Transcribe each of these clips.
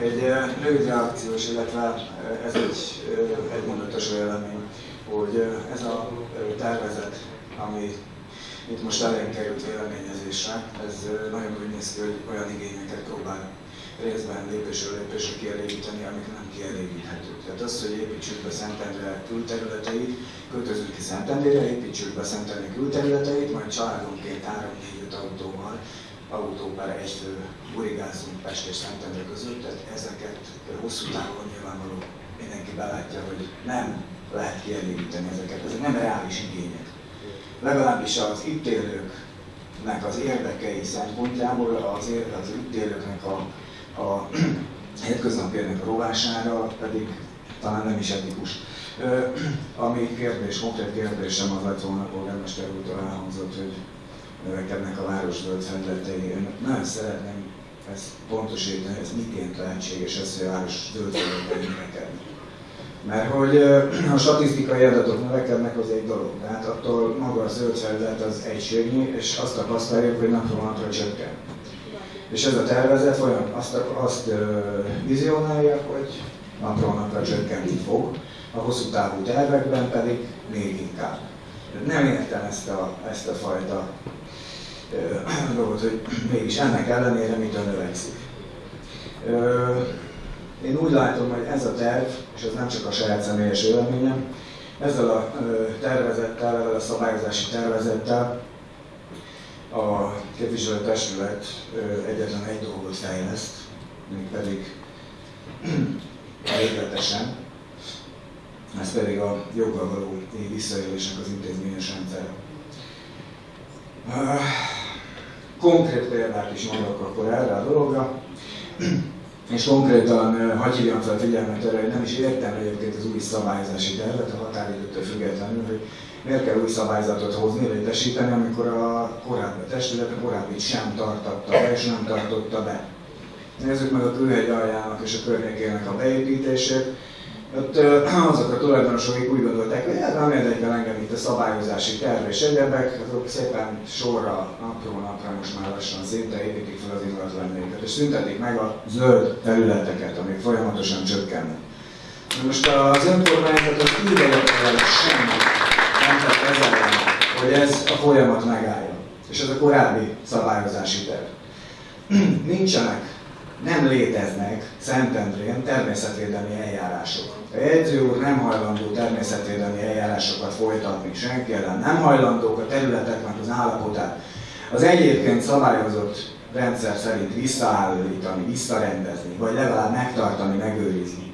egy rövid reakciós, illetve ez egy egymondatos vélemény, hogy ez a tervezet, ami itt most elénk került véleményezésre, ez nagyon úgy néz ki, hogy olyan igényeket próbál részben lépésről lépésre kielégíteni, amik nem kielégíthetők. Tehát az, hogy építsük be Szentendre külterületeit, költözünk ki Szentendére, építsük be Szentendre külterületeit, majd családonként 3-4-5 autóval, autó per egy burigázunk Pest és Szentendre között, tehát ezeket hosszú távon nyilvánvaló mindenki belátja, hogy nem lehet kielégíteni ezeket, ezek nem reális igények. Legalábbis az itt élőknek az érdekei szempontjából, az, az itt élőknek a a hétköznapi a rovására pedig talán nem is etikus. Ami kérdés, konkrét kérdésem az lett volna a polgármester úrtól elhangzott, hogy növekednek a város zöld felületei. Én nagyon szeretném ezt pontosítani, ez miként lehetséges ez, hogy a város zöld felületei növekednek. Mert hogy a statisztikai adatok növekednek, az egy dolog, de hát attól maga a zöld felület az egységnyi, és azt tapasztaljuk, hogy napról napra csökken. És ez a tervezet olyan azt, azt vizionálja, hogy napról napra csökkenteni fog, a hosszú távú tervekben pedig még inkább. Nem értem ezt a, ezt a fajta dolgot, hogy mégis ennek ellenére mitől növekszik. Én úgy látom, hogy ez a terv, és ez nem csak a saját személyes véleményem, ezzel a tervezettel, ezzel a szabályozási tervezettel a képviselőtestület egyetlen egy dolgot fejleszt, pedig végletesen, ez pedig a joggal való visszaélésnek az intézményes rendszer. Konkrét példát is mondok akkor erre a dologra, és konkrétan hagyj hívjam fel figyelmet erre, hogy nem is értem egyébként az új szabályozási tervet a határidőtől függetlenül, hogy miért kell új szabályzatot hozni, létesíteni, amikor a korábbi testület a korábbit sem tartotta be, és nem tartotta be. Nézzük meg a külhegy aljának és a környékének a beépítését. Ott azok a tulajdonosok úgy gondolták, hogy hát nem érdekel engem itt a szabályozási terv és egyebek, azok szépen sorra, napról napra most már lassan szinte építik fel az ingatlanjaikat, és szüntetik meg a zöld területeket, amik folyamatosan csökkennek. Most az önkormányzatok ideje semmit nem tett ezzel hogy ez a folyamat megálljon. És ez a korábbi szabályozási terv. Nincsenek, nem léteznek Szentendrén természetvédelmi eljárások. A jegyző úr nem hajlandó természetvédelmi eljárásokat folytatni senki ellen, nem hajlandók a területeknek az állapotát az egyébként szabályozott rendszer szerint visszaállítani, visszarendezni, vagy legalább megtartani, megőrizni.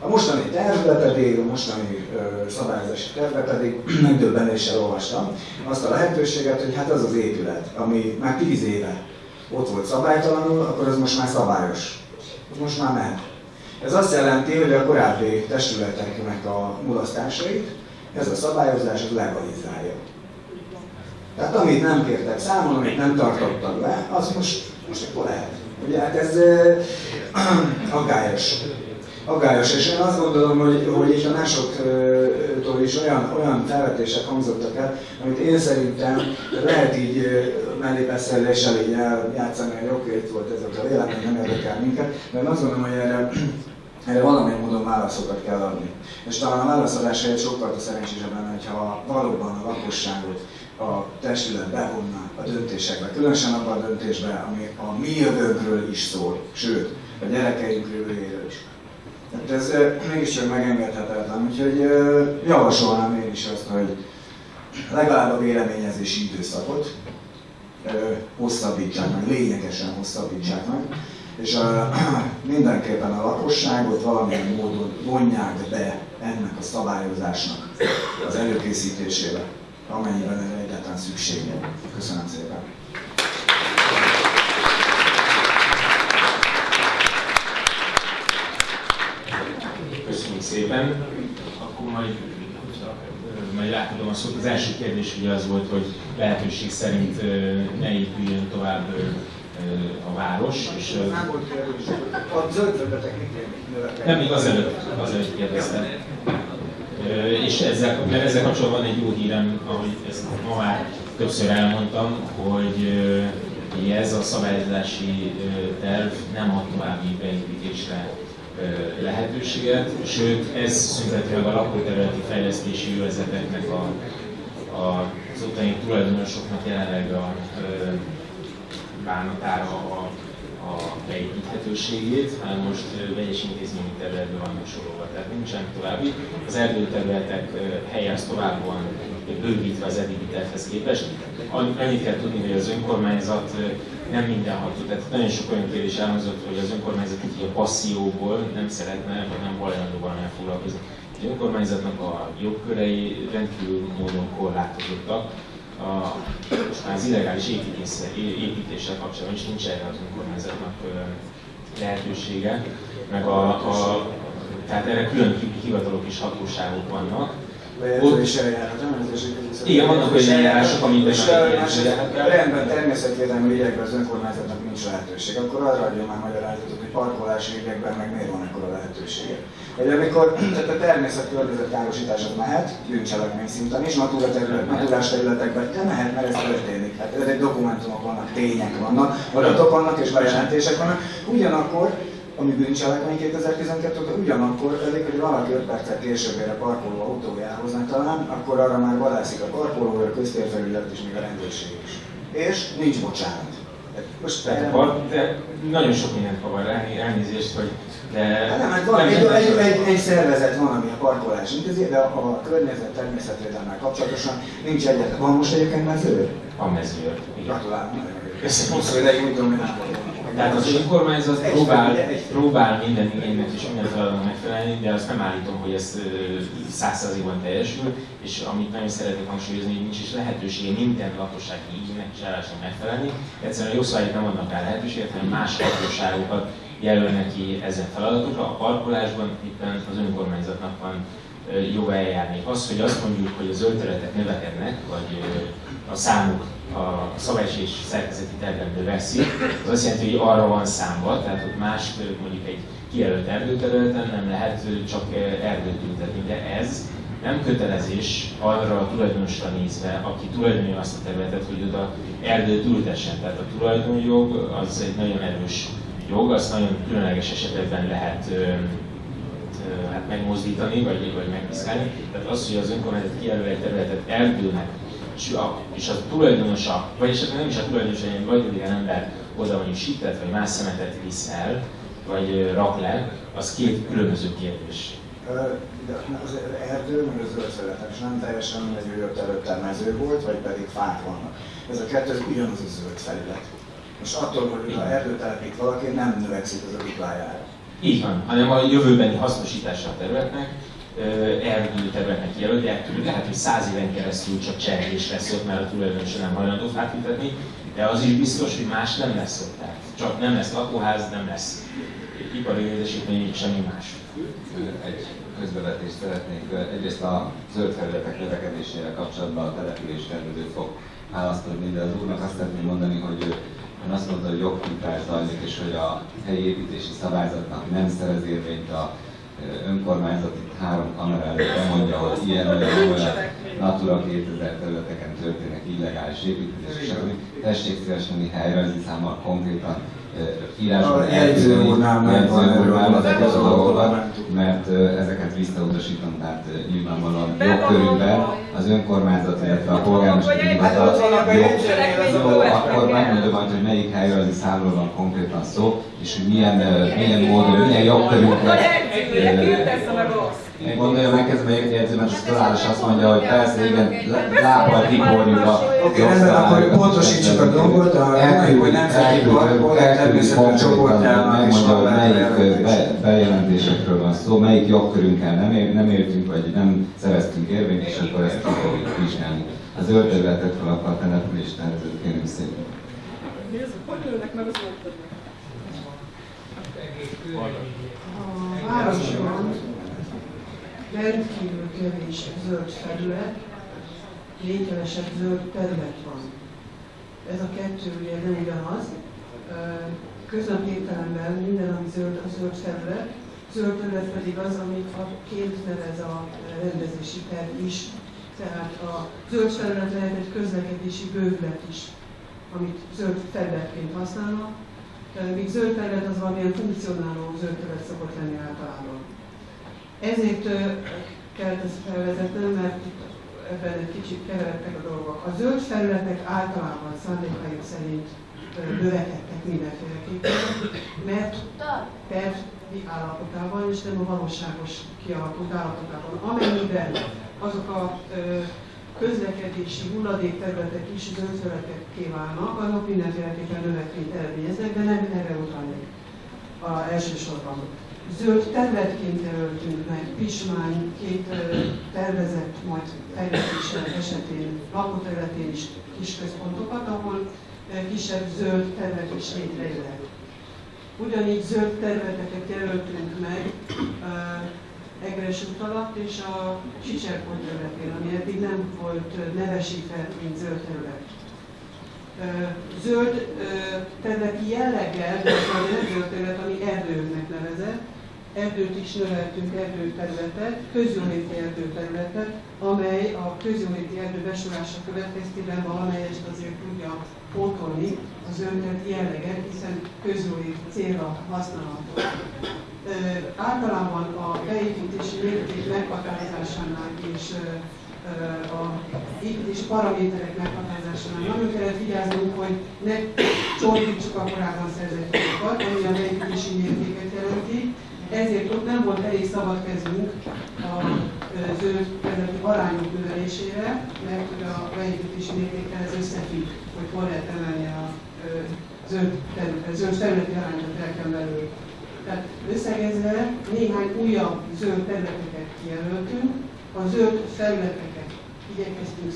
A mostani tervbe pedig, a mostani ö, szabályozási tervbe pedig megdöbbenéssel olvastam azt a lehetőséget, hogy hát az az épület, ami már tíz éve ott volt szabálytalanul, akkor az most már szabályos. Az most már mehet. Ez azt jelenti, hogy a korábbi testületeknek a mulasztásait ez a szabályozás legalizálja. Tehát amit nem kértek számon, amit nem tartottak be, az most, most akkor lehet. Ugye hát ez uh, aggályos aggályos, és én azt gondolom, hogy, hogy itt a másoktól is olyan, olyan felvetések hangzottak el, amit én szerintem lehet így mellébeszéléssel így eljátszani, hogy oké, itt volt ez a vélemény, nem érdekel minket, de én azt gondolom, hogy erre, erre valamilyen módon válaszokat kell adni. És talán a válaszadás helyett sokkal szerencsésebb lenne, hogyha valóban a lakosságot a testület bevonna a döntésekbe, különösen abban a döntésben, ami a mi jövőnkről is szól, sőt, a gyerekeink jövőjéről is. Tehát ez mégiscsak megengedhetetlen, úgyhogy javasolnám én is azt, hogy legalább a véleményezési időszakot hosszabbítsák meg, lényegesen hosszabbítsák meg, és a, mindenképpen a lakosságot valamilyen módon vonják be ennek a szabályozásnak az előkészítésébe, amennyiben erre egyáltalán szüksége. Köszönöm szépen! szépen. Akkor majd, majd átadom a szót. Az első kérdés ugye az volt, hogy lehetőség szerint ne épüljön tovább a város. És, a zöld Nem, még azelőtt, azelőtt kérdeztem. És ezzel, mert ezzel kapcsolatban egy jó hírem, ahogy ezt ma már többször elmondtam, hogy ez a szabályozási terv nem ad további beépítésre lehetőséget, sőt ez szünteti meg a lakóterületi fejlesztési jövezeteknek a, a, az ottani tulajdonosoknak jelenleg a bánatára a, a beépíthetőségét, hanem most vegyes intézményi területben vannak sorolva, tehát nincsen további. Az erdőterületek helye az tovább bővítve az eddigi tervhez képest. Annyit kell tudni, hogy az önkormányzat nem mindenható. Tehát nagyon sok olyan kérdés elhangzott, hogy az önkormányzat így a passzióból nem szeretne, vagy nem hajlandó valamilyen foglalkozni. Az önkormányzatnak a jogkörei rendkívül módon korlátozottak. A, most már az illegális építéssel, építéssel kapcsolatban is nincs erre az önkormányzatnak lehetősége, meg a, a, tehát erre külön hivatalok és hatóságok vannak, bejelzési eljárás, nem Igen, vannak olyan eljárások, amiben és rendben természetvédelmi ügyekben az önkormányzatnak nincs lehetőség, akkor arra adjon már magyarázatot, hogy parkolási ügyekben meg miért van ekkora lehetősége. Vagy amikor tehát a természet károsítás az mehet, bűncselekmény szinten is, natura terület, naturás területekben, de mehet, mert ez történik. Hát ezek dokumentumok vannak, tények vannak, adatok vannak és bejelentések vannak. Ugyanakkor ami bűncselekmény 2012-től, ugyanakkor elég, hogy valaki 5 percet később ér a parkoló autójához, talán, akkor arra már vadászik a parkoló, a köztérfelület és még a rendőrség is. És nincs bocsánat. Most Tehát, van, de nagyon sok mindent kavar elnézést, hogy de... Hát nem, hát van, egy, egy, egy, egy, szervezet van, ami a parkolás intézi, de a, a környezet természetvédelmel kapcsolatosan nincs egyetlen. Van most egyébként mezőr? A mezőr. Gratulálok. Köszönöm. Hosszú ideig úgy dominál. Tehát az önkormányzat próbál, próbál minden igénynek és minden feladatnak megfelelni, de azt nem állítom, hogy ez százszerzékban teljesül, és amit nagyon szeretnék hangsúlyozni, hogy nincs is lehetősége minden lakossági igénynek és állásnak megfelelni. Egyszerűen a jogszabályok nem adnak rá lehetőséget, hanem más hatóságokat jelölnek ki ezen feladatokra. A parkolásban éppen az önkormányzatnak van joga eljárni. Az, hogy azt mondjuk, hogy a zöld területek növekednek, vagy a számuk a szabálys és szerkezeti tervben növekszik, az azt jelenti, hogy arra van számba, tehát ott más, mondjuk egy kijelölt erdőterületen nem lehet csak erdőt ültetni, de ez nem kötelezés arra a tulajdonosra nézve, aki tulajdonolja azt a területet, hogy oda erdőt ültessen. Tehát a tulajdonjog az egy nagyon erős jog, azt nagyon különleges esetekben lehet ö, ö, hát megmozdítani, vagy, vagy megpiszkálni. Tehát az, hogy az önkormányzat kijelöl egy területet erdőnek, és a, tulajdonosa, vagy esetleg nem is a tulajdonosa, hanem vagy olyan ember oda mondjuk sítet, vagy más szemetet visz el, vagy rak le, az két különböző kérdés. De az erdő, meg az zöld és nem teljesen mindegy, hogy ott előtte mező volt, vagy pedig fák vannak. Ez a kettő az ugyanaz a zöld felület. Most attól, hogy ha erdőt telepít valaki, nem növekszik az a duplájára. Így van, hanem a jövőbeni hasznosítása a területnek, erdő területnek jelölt, de lehet, hogy száz éven keresztül csak cserélés lesz ott, mert a tulajdonosa nem hajlandó fát de az is biztos, hogy más nem lesz ott. Tehát csak nem lesz lakóház, nem lesz ipari létesítmény, semmi más. Egy közbevetést szeretnék. Egyrészt a zöld felületek növekedésével kapcsolatban a település tervező fog választani, de az úrnak azt szeretném mondani, hogy ön azt mondta, hogy jogkintás zajlik, és hogy a helyi építési szabályzatnak nem szerez érvényt a önkormányzat itt három kamera előtt bemondja, hogy ilyen olyan, olyan Natura 2000 területeken történnek illegális építkezések, stb. Tessék szívesen helyrajzi számmal konkrétan írásban jegyzőúrnál ezeket a dolgokat, mert ezeket visszautasítom, tehát nyilvánvalóan jogkörükben az önkormányzat, illetve a polgármesteri hivatal jó, akkor megmondom majd, hogy melyik helyrajzi számról van konkrétan szó, és hogy milyen, milyen módon, milyen jogkörünkre Gondolja meg ez a jegyző, mert az talál és azt mondja, hogy persze, igen, lábbal tiporjuk a Oké, rendben, akkor pontosítsuk a dolgot, a hogy nemzeti parkból természetes csoportjában megmondja, hogy melyik be, bejelentésekről van szó, melyik jogkörünkkel nem, ér, nem értünk, vagy nem szereztünk érvényt, és akkor ezt ki fogjuk vizsgálni. Az zöld területet fel akar települést, tehát kérem szépen. Hogy ülnek meg az A városban rendkívül kevés zöld felület, lényegesebb zöld terület van. Ez a kettő ugye nem ugyanaz. Közöbb értelemben minden, ami zöld, a zöld felület, zöld terület pedig az, amit a ként nevez a rendezési terv is. Tehát a zöld felület lehet egy közlekedési bővület is. amit zöld területként használnak, míg zöld terület az valamilyen funkcionáló zöld terület szokott lenni általában. Ezért kellett ezt felvezetnem, mert ebben egy kicsit keveredtek a dolgok. A zöld felületek általában szándékaink szerint növekedtek mindenféleképpen, mert tervi állapotában és nem a valóságos kialakult állapotában. Amennyiben azok a közlekedési hulladékterületek is zöldfelületekké válnak, azok mindenféleképpen növekményt eredményeznek, de nem erre utalnék elsősorban. Zöld területként jelöltünk meg Pismány két tervezett, majd fejlesztés esetén, lakóterületén is kis központokat, ahol kisebb zöld terület is létrejöhet. Ugyanígy zöld területeket jelöltünk meg Egres út alatt és a Csicserpont területén, ami eddig nem volt nevesítve, mint zöld terület. Zöld területi jelleggel, de az a zöld terület, ami erdőnek nevezett, erdőt is növeltünk, erdőterületet, közjóléti erdőterületet, amely a közjóléti erdő besorolása következtében valamelyest azért tudja pótolni az öntet jelleget, hiszen közjóléti célra használható. Ö, általában a beépítési mérték meghatározásánál és a építési paraméterek meghatározásánál nagyon kellett vigyáznunk, hogy ne csorbítsuk a korábban szerzett jogokat, ami a beépítési mértéket jelenti, ezért ott nem volt elég szabad kezünk a zöld területi arányok növelésére, mert a beépítési mértékkel ez összefügg, hogy hol lehet emelni a zöld, zöld területi arányot el belül. Tehát összegezve néhány újabb zöld területeket kijelöltünk, a zöld felületeket igyekeztünk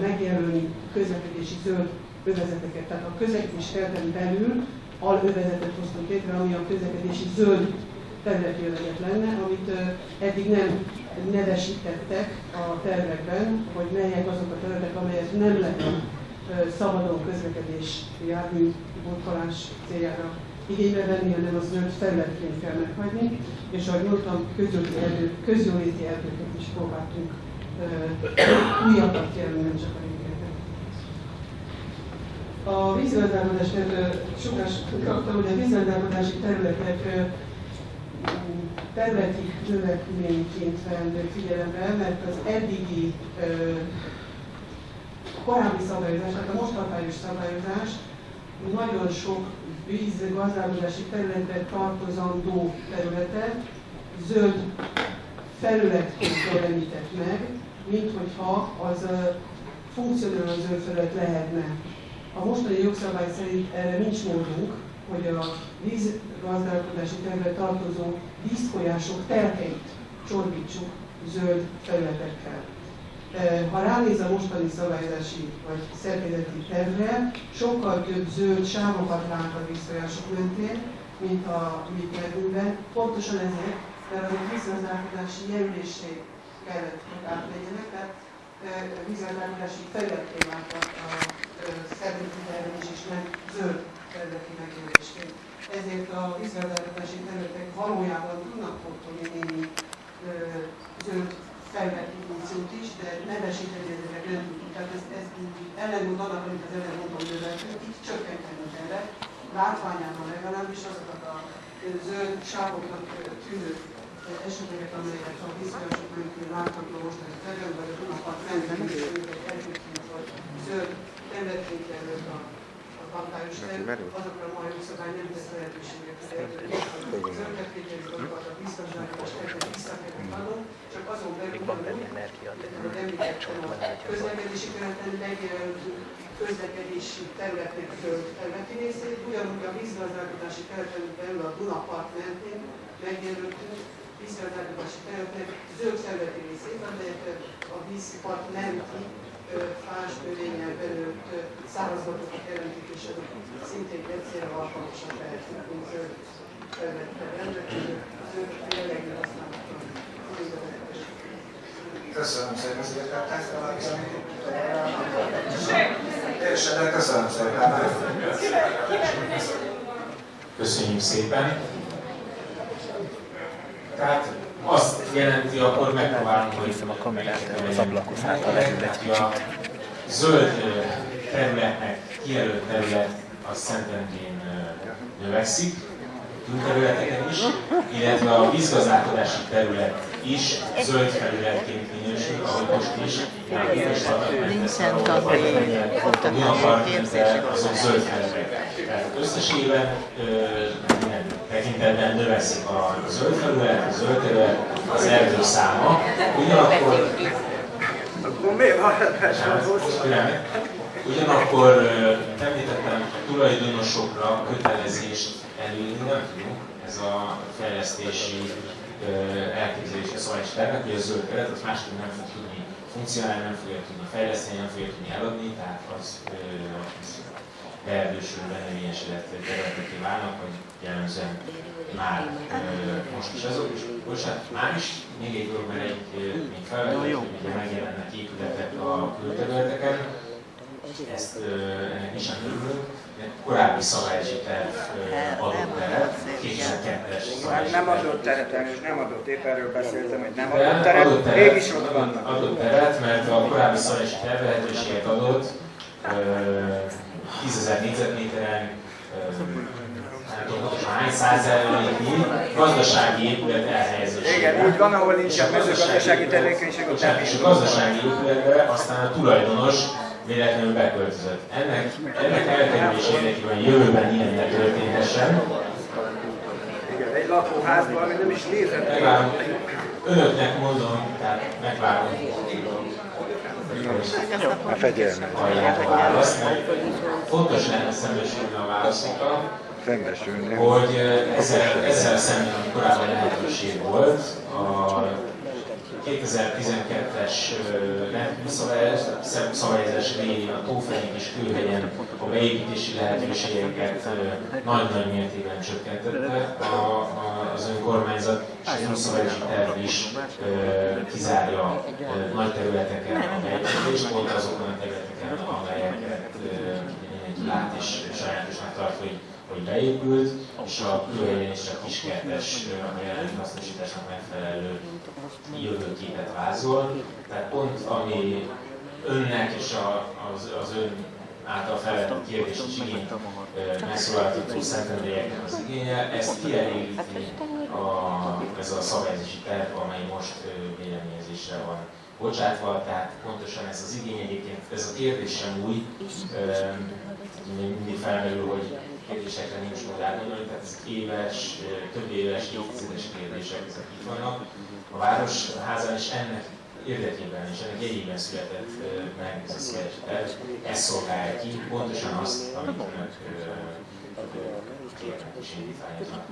megjelölni közlekedési zöld övezeteket, tehát a közlekedés felten belül alövezetet hoztunk létre, ami a közlekedési zöld területjöveget lenne, amit eddig nem nevesítettek a tervekben, hogy melyek azok a területek, amelyek nem lehet szabadon közlekedés jármű burkolás céljára igénybe venni, hanem az zöld felületként kell meghagyni, és ahogy mondtam, közjóléti, erdő, közjóléti erdőket is próbáltunk újabbat jelölni, nem csak a régieket. A vízgazdálkodás, mert sokás kaptam, hogy a vízgazdálkodási területek területi növekményként vendő figyelembe, mert az eddigi korábbi szabályozás, tehát a most hatályos szabályozás nagyon sok vízgazdálkodási területre tartozandó területet zöld felületként jelenített meg, mint hogyha az funkcionáló zöld felület lehetne. A mostani jogszabály szerint erre nincs módunk, hogy a vízgazdálkodási terület tartozó vízfolyások telkeit csorbítsuk zöld felületekkel. Ha ránéz a mostani szabályozási vagy szerkezeti tervre, sokkal több zöld sávokat lát a vízfolyások mentén, mint a mi tervünkben. Pontosan ezért, mert a vízgazdálkodási jelölésé kellett, hogy átlegyenek, tehát vízgazdálkodási felületé vált a, a szervezeti tervezés, és nem zöld területi megjelölésként. Ezért a vízgazdálkodási területek valójában tudnak pótolni némi zöld felvett funkciót is, de nevesíteni ezeket nem tudjuk. Tehát ez, ez ellentmond annak, amit az előbb mondtam, hogy itt csökkenteni kellett, látványában legalábbis azokat a zöld sávoknak tűnő eseteket, amelyek a vízfolyások mentén látható most a terület, vagy a Dunapart mentén, zöld területként jelölt a hatályos azokra a mai jogszabály nem tesz lehetőséget, hogy az öntetvételi dolgokat, a biztonságos tervet vissza kellett adnunk, csak azon belül, hogy említettem a közlekedési területen megjelöltünk közlekedési területnek területi részét, ugyanúgy a vízgazdálkodási területen belül a Dunapart mentén megjelöltünk. Vízgazdálkodási területnek zöld területi részét, amelyet a vízpart menti fás növényel belőtt szárazatokat jelentik, és azok szintén egy célra alkalmasak lehetnek, mint zöld területtel rendelkező, zöld jellegű használatra. Köszönöm szépen, szépen. Teljesen, de köszönöm szépen. Köszönjük szépen. Tehát jelenti, akkor megpróbálunk, hogy Viszem a kamerát az ablakhoz, a lehűl egy kicsit. a zöld területnek kijelölt terület az Szentendrén növekszik, külterületeken is, illetve a vízgazdálkodási terület is zöld felületként minősül, ahogy most is. Gabriel kutatási azok zöld felületek. Tehát összességében minden tekintetben növekszik a zöld felület, a zöld terület, az erdő száma. Ugyanakkor Akkor miért van Ugyanakkor említettem tulajdonosokra kötelezést előírni nem tudunk. Ez a fejlesztési elképzelése szavás tervek, hogy a zöld keret az másképp nem fog tudni funkcionálni, nem fogja tudni fejleszteni, nem fogja tudni eladni, tehát az, az beerdősül, benövényesedett területeké válnak, hogy jellemzően már most is azok, és bocsánat, már is még egy dolog, mert egy még felvetett, hogy ugye megjelennek épületek a külterületeken, ezt ennek is örülünk, korábbi szabályozási terv adott teret, 2002-es szabályozási Nem adott teret, és nem adott, épp erről beszéltem, hogy nem adott teret, adott teret. Mégis ott vannak. Adott teret, mert a korábbi szabályozási terv lehetőséget adott 10 ezer négyzetméteren, nem tudom, hány százaléknyi gazdasági épület elhelyezésére. Igen, úgy van, ahol nincs a mezőgazdasági tevékenység, ott nem És a gazdasági épületre aztán a tulajdonos véletlenül beköltözött. Ennek, ennek elkerülés érdekében jövőben ilyen ne történhessen. Igen, egy lakóházban, ami nem is. Megvárom, önöknek mondom, tehát megvárom. A fegyelmet. Fontos lenne szembesülni a válaszokkal, Szembesülni. hogy ezzel, ezzel szemben, korábban lehetőség volt, a 2012-es szabályozás végén a Tófenék és Kőhegyen a beépítési lehetőségeket nagy-nagy mértékben csökkentette a, a, az önkormányzat, és az önszabályozási terv is kizárja nagy területeken a beépítést, pont azokon a területeken, amelyeket lát és sajátosnak tart, hogy hogy beépült, és a külhelyen is a kiskertes, a jelenlegi hasznosításnak megfelelő jövőképet vázol. Tehát pont ami önnek és a, az, az ön által felvetett kérdés és igény megszólaltató szentendélyeknek az igénye, ezt kielégíti a, ez a szabályozási terv, amely most véleményezésre van bocsátva, tehát pontosan ez az igény egyébként, ez a kérdés sem új, mindig felmerül, hogy kérdésekre nincs mód átgondolni, tehát ezek éves, több éves, évtizedes kérdések, ezek itt vannak. A Városházán is ennek érdekében és ennek jegyében született meg ez a születési terv, ezt szolgálja ki, pontosan azt, amit önök kérnek és indítványoznak.